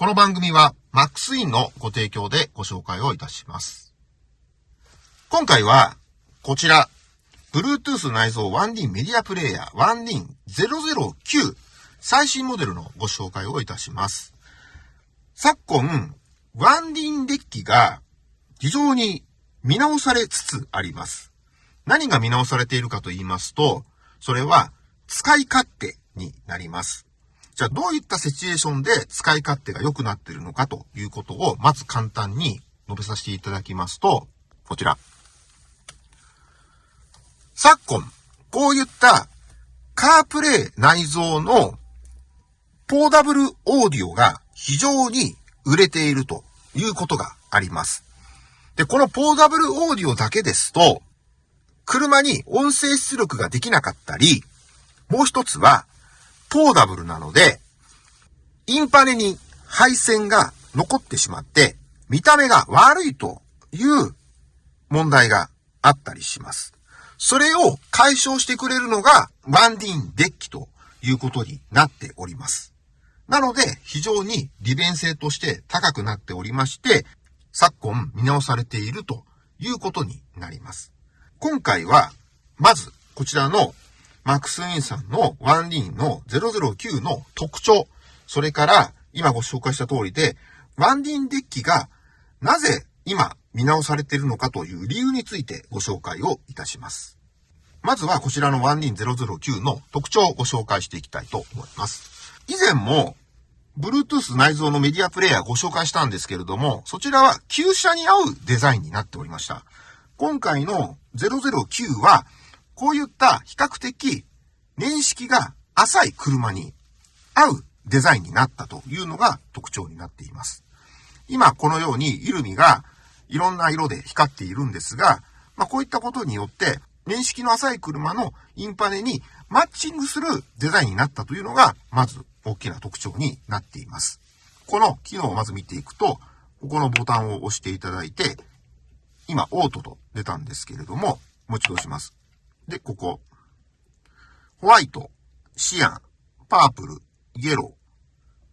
この番組は Max インのご提供でご紹介をいたします。今回は、こちら、Bluetooth 内蔵 1D メディアプレイヤー 1D009 最新モデルのご紹介をいたします。昨今、1D デッキが非常に見直されつつあります。何が見直されているかと言いますと、それは使い勝手になります。じゃあどういったシチュエーションで使い勝手が良くなっているのかということをまず簡単に述べさせていただきますと、こちら。昨今、こういったカープレイ内蔵のポーダブルオーディオが非常に売れているということがあります。で、このポーダブルオーディオだけですと、車に音声出力ができなかったり、もう一つは、ポーダブルなので、インパネに配線が残ってしまって、見た目が悪いという問題があったりします。それを解消してくれるのがワンディーンデッキということになっております。なので、非常に利便性として高くなっておりまして、昨今見直されているということになります。今回は、まず、こちらのマックスインさんのワンディンの009の特徴、それから今ご紹介した通りで、ワンディンデッキがなぜ今見直されているのかという理由についてご紹介をいたします。まずはこちらの 1D009 の特徴をご紹介していきたいと思います。以前も Bluetooth 内蔵のメディアプレイヤーご紹介したんですけれども、そちらは旧車に合うデザインになっておりました。今回の009は、こういった比較的年式が浅い車に合うデザインになったというのが特徴になっています。今このようにイルミがいろんな色で光っているんですが、まあ、こういったことによって、年式の浅い車のインパネにマッチングするデザインになったというのが、まず大きな特徴になっています。この機能をまず見ていくと、ここのボタンを押していただいて、今、オートと出たんですけれども、もう一度押します。で、ここ。ホワイト、シアン、パープル、イエロ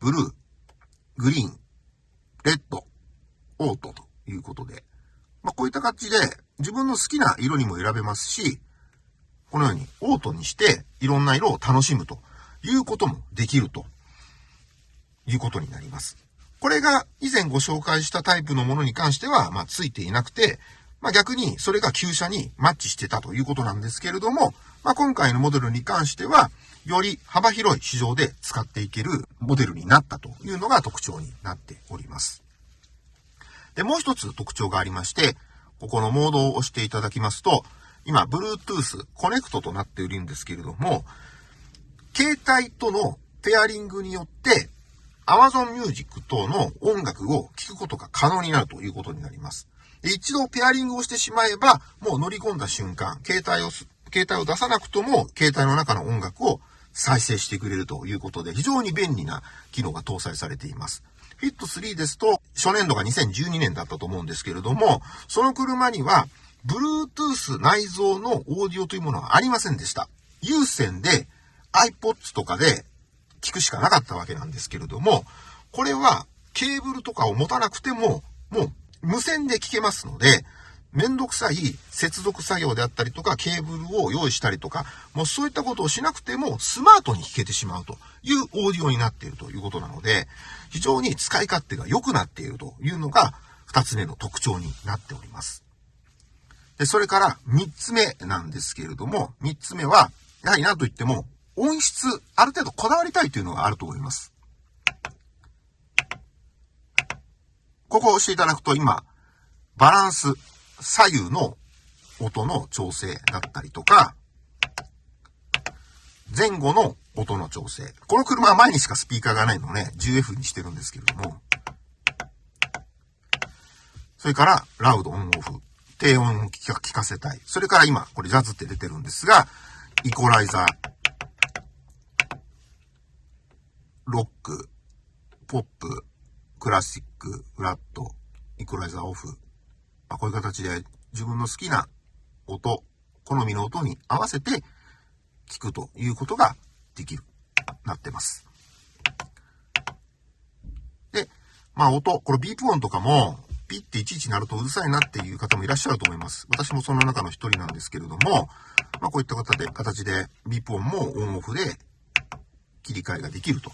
ー、ブルー、グリーン、レッド、オートということで、まあ、こういった感じで自分の好きな色にも選べますし、このようにオートにしていろんな色を楽しむということもできるということになります。これが以前ご紹介したタイプのものに関しては、まあ、ついていなくて、まあ、逆にそれが旧車にマッチしてたということなんですけれども、まあ、今回のモデルに関しては、より幅広い市場で使っていけるモデルになったというのが特徴になっております。で、もう一つ特徴がありまして、ここのモードを押していただきますと、今、Bluetooth コネクトとなっているんですけれども、携帯とのペアリングによって、Amazon Music 等の音楽を聴くことが可能になるということになります。一度ペアリングをしてしまえば、もう乗り込んだ瞬間、携帯を、携帯を出さなくとも、携帯の中の音楽を再生してくれるということで、非常に便利な機能が搭載されています。フィット3ですと、初年度が2012年だったと思うんですけれども、その車には、Bluetooth 内蔵のオーディオというものはありませんでした。有線で iPods とかで聞くしかなかったわけなんですけれども、これはケーブルとかを持たなくても、もう無線で聞けますので、めんどくさい接続作業であったりとか、ケーブルを用意したりとか、もうそういったことをしなくても、スマートに聞けてしまうというオーディオになっているということなので、非常に使い勝手が良くなっているというのが、二つ目の特徴になっております。で、それから三つ目なんですけれども、三つ目は、やはり何と言っても、音質、ある程度こだわりたいというのがあると思います。ここを押していただくと今、バランス、左右の音の調整だったりとか、前後の音の調整。この車は前にしかスピーカーがないので、10F にしてるんですけれども、それから、ラウドオンオフ。低音を聞かせたい。それから今、これジャズって出てるんですが、イコライザー、ロック、ポップ、クラシック、フラット、イコライザーオフ。まあ、こういう形で自分の好きな音、好みの音に合わせて聞くということができる、なってます。で、まあ音、これビープ音とかも、ピッていちいちなるとうるさいなっていう方もいらっしゃると思います。私もその中の一人なんですけれども、まあこういった方で、形でビープ音もオンオフで切り替えができると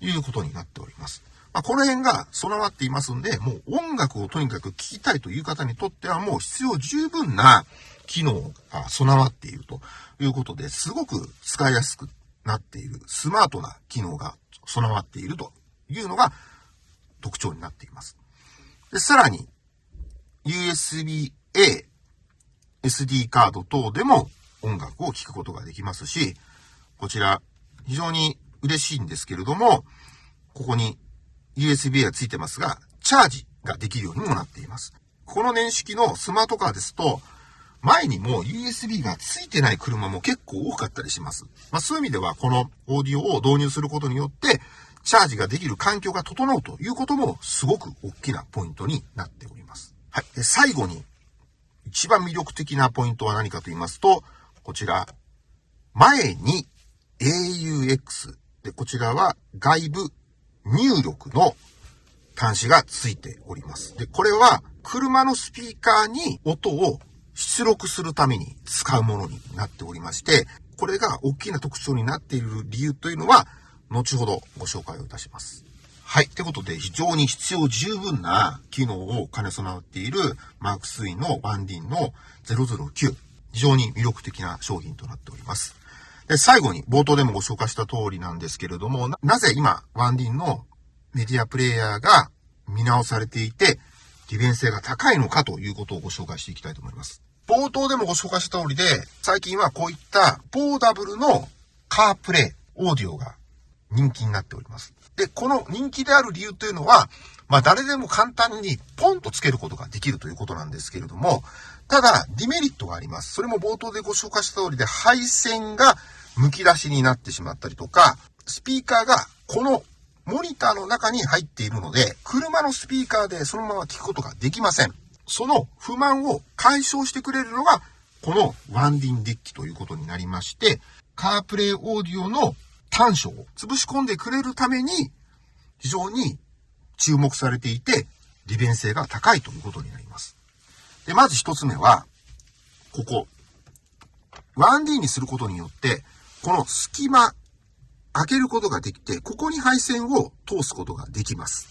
いうことになっております。まあ、この辺が備わっていますんで、もう音楽をとにかく聴きたいという方にとってはもう必要十分な機能が備わっているということで、すごく使いやすくなっている、スマートな機能が備わっているというのが特徴になっています。で、さらに、USB-A、SD カード等でも音楽を聴くことができますし、こちら、非常に嬉しいんですけれども、ここに USB がついてますが、チャージができるようにもなっています。この年式のスマートカーですと、前にも USB がついてない車も結構多かったりします。まあそういう意味ではこのオーディオを導入することによって、チャージができる環境が整うということもすごく大きなポイントになっております。はい。で最後に、一番魅力的なポイントは何かと言いますと、こちら、前に AUX。で、こちらは外部入力の端子がついております。で、これは車のスピーカーに音を出力するために使うものになっておりまして、これが大きな特徴になっている理由というのは、後ほどご紹介をいたします。はい。ってことで、非常に必要十分な機能を兼ね備わっているマークスインのワンディンの009。非常に魅力的な商品となっております。で、最後に冒頭でもご紹介した通りなんですけれども、ななぜ今、ワンディンのメディアプレイヤーが見直されていて、利便性が高いのかということをご紹介していきたいと思います。冒頭でもご紹介した通りで、最近はこういったポーダブルのカープレイ、オーディオが人気になっております。で、この人気である理由というのは、まあ誰でも簡単にポンとつけることができるということなんですけれども、ただ、デメリットがあります。それも冒頭でご紹介した通りで、配線が剥き出しになってしまったりとか、スピーカーがこのモニターの中に入っているので、車のスピーカーでそのまま聞くことができません。その不満を解消してくれるのが、このワンディンデッキということになりまして、カープレイオーディオの短所を潰し込んでくれるために、非常に注目されていて、利便性が高いということになります。で、まず一つ目は、ここ。1D にすることによって、この隙間、開けることができて、ここに配線を通すことができます。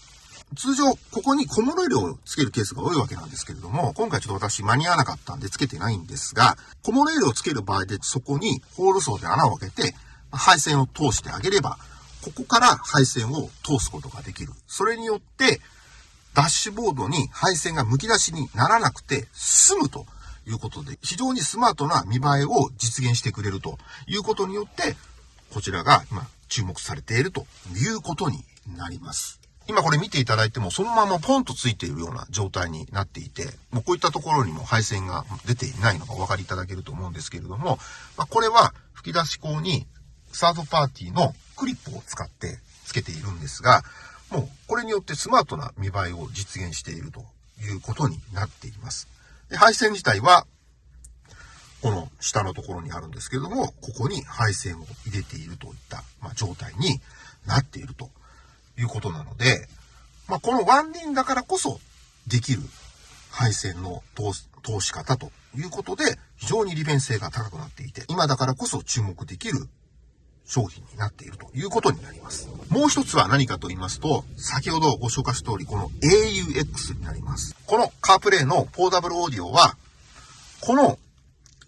通常、ここに小物入れをつけるケースが多いわけなんですけれども、今回ちょっと私間に合わなかったんでつけてないんですが、小物入れをつける場合でそこにホール層で穴を開けて、配線を通してあげれば、ここから配線を通すことができる。それによって、ダッシュボードに配線が剥き出しにならなくて済むということで、非常にスマートな見栄えを実現してくれるということによって、こちらが今注目されているということになります。今これ見ていただいてもそのままポンとついているような状態になっていて、もうこういったところにも配線が出ていないのがお分かりいただけると思うんですけれども、まあ、これは吹き出し口にサードパーティーのクリップを使って付けているんですが、もうこれによってスマートな見栄えを実現しているということになっています。で配線自体は、この下のところにあるんですけれども、ここに配線を入れているといった、まあ、状態になっているということなので、まあ、このワンディンだからこそできる配線の通し方ということで、非常に利便性が高くなっていて、今だからこそ注目できる商品になっているということになります。もう一つは何かと言いますと、先ほどご紹介した通り、この AUX になります。このカープレイのポーダブルオーディオは、この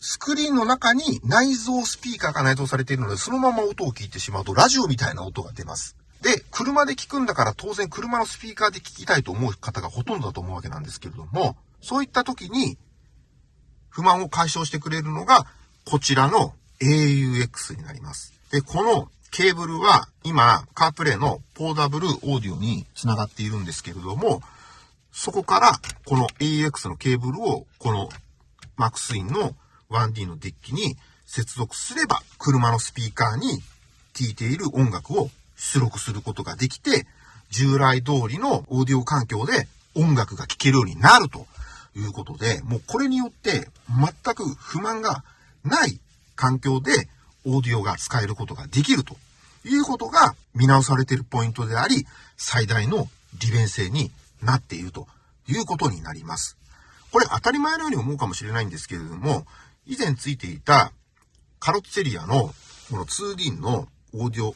スクリーンの中に内蔵スピーカーが内蔵されているので、そのまま音を聞いてしまうと、ラジオみたいな音が出ます。で、車で聞くんだから当然車のスピーカーで聞きたいと思う方がほとんどだと思うわけなんですけれども、そういった時に不満を解消してくれるのがこちらの AUX になります。で、このケーブルは今、カープレイのポーダブルオーディオに繋がっているんですけれども、そこからこの AX のケーブルをこのマックスインの 1D のデッキに接続すれば、車のスピーカーに聴いている音楽を出力することができて、従来通りのオーディオ環境で音楽が聴けるようになるということで、もうこれによって全く不満がない環境でオーディオが使えることができるということが見直されているポイントであり、最大の利便性になっているということになります。これ当たり前のように思うかもしれないんですけれども、以前ついていたカロッツェリアのこの 2D のオーディオ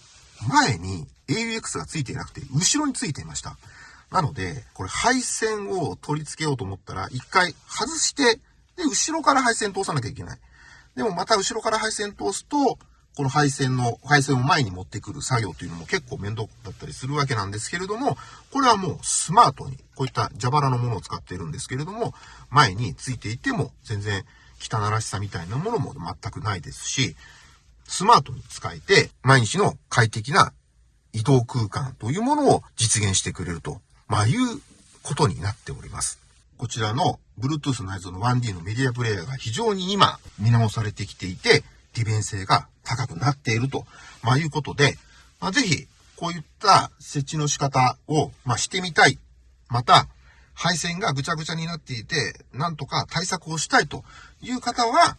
前に AUX がついていなくて後ろについていました。なので、これ配線を取り付けようと思ったら一回外して、で、後ろから配線通さなきゃいけない。でもまた後ろから配線通すと、この配線の、配線を前に持ってくる作業というのも結構面倒だったりするわけなんですけれども、これはもうスマートに、こういった蛇腹のものを使っているんですけれども、前についていても全然汚らしさみたいなものも全くないですし、スマートに使えて、毎日の快適な移動空間というものを実現してくれると、まあいうことになっております。こちらの Bluetooth 内蔵の 1D のメディアプレイヤーが非常に今見直されてきていて、利便性が高くなっていると、まあ、いうことで、まあ、ぜひ、こういった設置の仕方を、まあ、してみたい。また、配線がぐちゃぐちゃになっていて、なんとか対策をしたいという方は、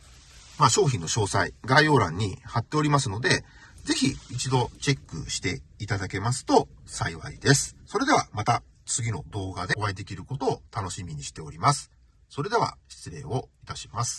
まあ、商品の詳細、概要欄に貼っておりますので、ぜひ一度チェックしていただけますと幸いです。それではまた次の動画でお会いできることを楽しみにしております。それでは失礼をいたします。